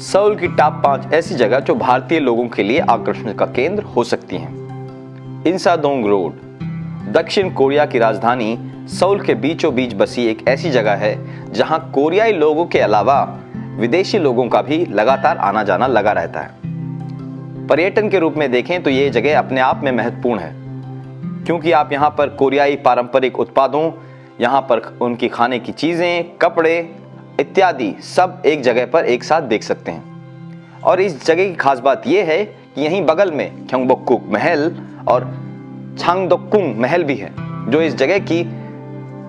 Saul की top पाँच ऐसी जगह जो भारतीय लोगों के लिए आकर्षण का केंद्र हो सकती हैं। इंसादोंग रोड। दक्षिण कोरिया की राजधानी सऊल के बीचों बीच बसी एक ऐसी जगह है, जहाँ कोरियाई लोगों के अलावा विदेशी लोगों का भी लगातार आना जाना लगा रहता है। पर्यटन के रूप में देखें तो ये जगह अपने आप में महत्वपूर्ण है, क्योंकि आप यहाँ पर कोरियाई पारंपरिक उत्पादों, यहाँ पर उनकी खाने की चीज़ें, कपड़े इत्यादि सब एक जगह पर एक साथ देख सकते हैं। और इस जगह की खास बात यह है कि यहीं बगल में ख्योंगबोकुक महल और छांगदोकुंग महल भी है, जो इस जगह की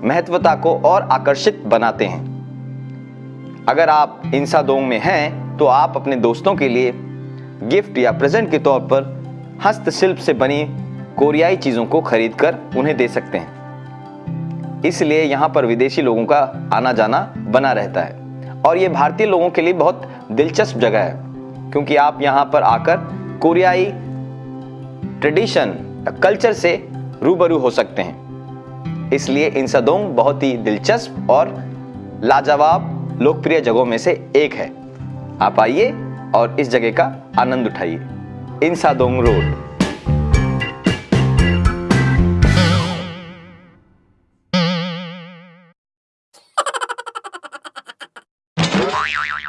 महत्वता को और आकर्षित बनाते हैं। अगर आप इंसादोंग में हैं तो आप अपने दोस्तों के लिए गिफ्ट या प्रेजेंट के तौर पर हस्तशिल्प से बनी कोरियाई चीज़ों को खरीद कर उन्हें दे सकते हैं। इसलिए यहाँ पर विदेशी लोगों का आना जाना बना रहता है। और ये भारतीय लोगों के लिए बहुत दिलचस्प जगह है, क्योंकि आप यहाँ पर आकर कोरियाई ट्रेडिशन, कल्चर से रूबरू हो सकते हैं। इसलिए इंसादोंग बहुत ही दिलचस्प और लाजवाब लोकप्रिय जगहों में से एक है। आप आइए और इस जगह का आनंद उठाइए। Insadong road. Yo, yo, yo, yo.